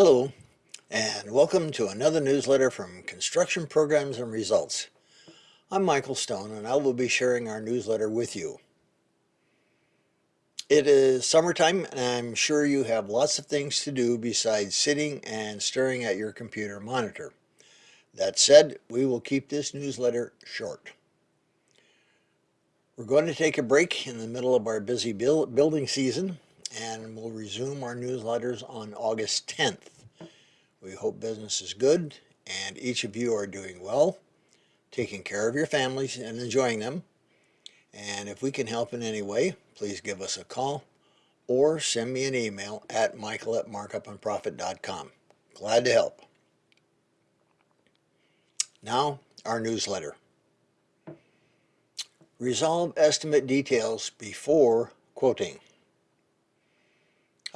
Hello, and welcome to another newsletter from Construction Programs and Results. I'm Michael Stone, and I will be sharing our newsletter with you. It is summertime, and I'm sure you have lots of things to do besides sitting and staring at your computer monitor. That said, we will keep this newsletter short. We're going to take a break in the middle of our busy building season and we'll resume our newsletters on August 10th. We hope business is good and each of you are doing well, taking care of your families and enjoying them. And if we can help in any way, please give us a call or send me an email at michael at markupandprofit.com. Glad to help. Now, our newsletter. Resolve estimate details before quoting.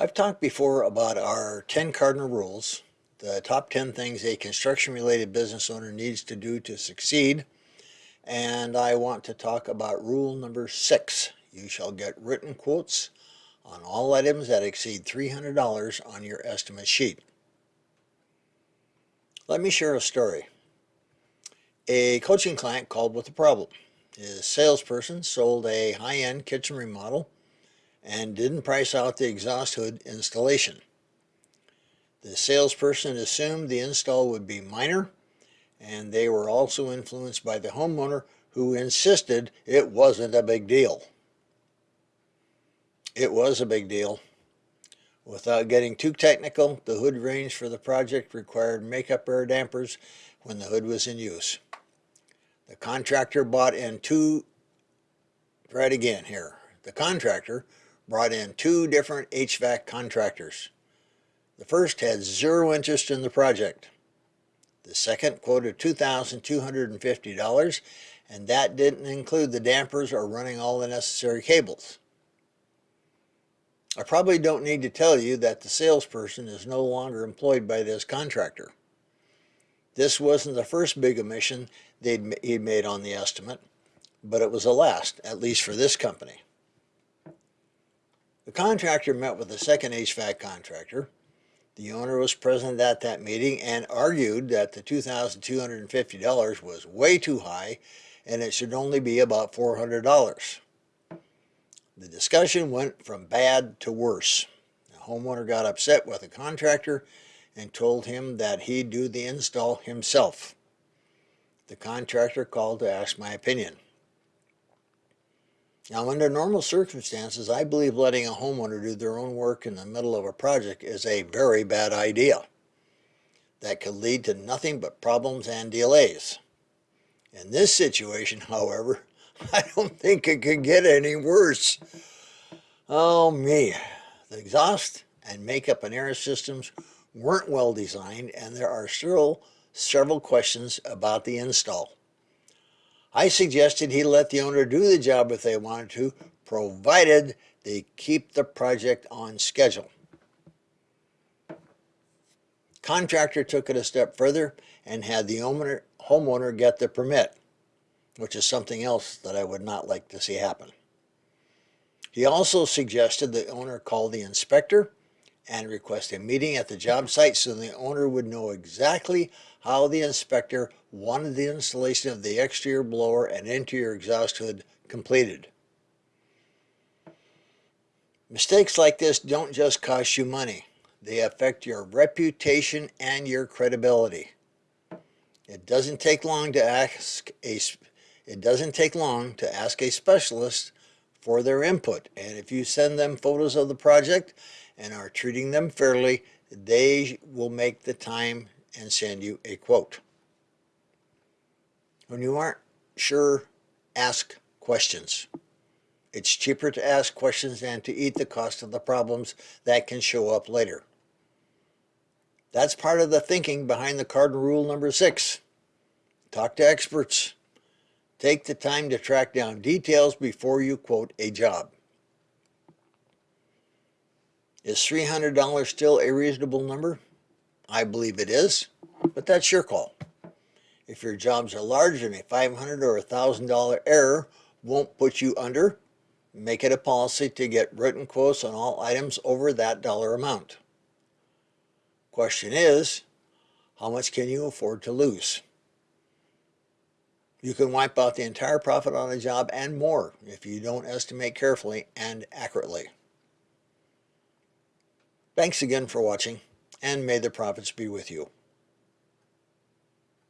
I've talked before about our 10 cardinal rules, the top 10 things a construction-related business owner needs to do to succeed, and I want to talk about rule number six. You shall get written quotes on all items that exceed $300 on your estimate sheet. Let me share a story. A coaching client called with a problem. His salesperson sold a high-end kitchen remodel and didn't price out the exhaust hood installation. The salesperson assumed the install would be minor and they were also influenced by the homeowner who insisted it wasn't a big deal. It was a big deal. Without getting too technical, the hood range for the project required makeup air dampers when the hood was in use. The contractor bought in two, right again here, the contractor brought in two different HVAC contractors. The first had zero interest in the project. The second quoted $2,250 and that didn't include the dampers or running all the necessary cables. I probably don't need to tell you that the salesperson is no longer employed by this contractor. This wasn't the first big omission they'd, he'd made on the estimate, but it was the last, at least for this company. The contractor met with the second HVAC contractor. The owner was present at that meeting and argued that the $2,250 was way too high and it should only be about $400. The discussion went from bad to worse. The homeowner got upset with the contractor and told him that he'd do the install himself. The contractor called to ask my opinion. Now, under normal circumstances, I believe letting a homeowner do their own work in the middle of a project is a very bad idea. That could lead to nothing but problems and delays. In this situation, however, I don't think it could get any worse. Oh me, the exhaust and makeup and air systems weren't well designed and there are still several questions about the install. I suggested he let the owner do the job if they wanted to, provided they keep the project on schedule. Contractor took it a step further and had the owner, homeowner get the permit, which is something else that I would not like to see happen. He also suggested the owner call the inspector and request a meeting at the job site so the owner would know exactly how the inspector wanted the installation of the exterior blower and interior exhaust hood completed. Mistakes like this don't just cost you money. They affect your reputation and your credibility. It doesn't take long to ask a it doesn't take long to ask a specialist for their input. And if you send them photos of the project and are treating them fairly, they will make the time and send you a quote. When you aren't sure, ask questions. It's cheaper to ask questions than to eat the cost of the problems that can show up later. That's part of the thinking behind the cardinal rule number six. Talk to experts. Take the time to track down details before you quote a job. Is $300 still a reasonable number? I believe it is, but that's your call. If your jobs are larger than a $500 or $1,000 error won't put you under, make it a policy to get written quotes on all items over that dollar amount. Question is, how much can you afford to lose? You can wipe out the entire profit on a job and more if you don't estimate carefully and accurately. Thanks again for watching, and may the profits be with you.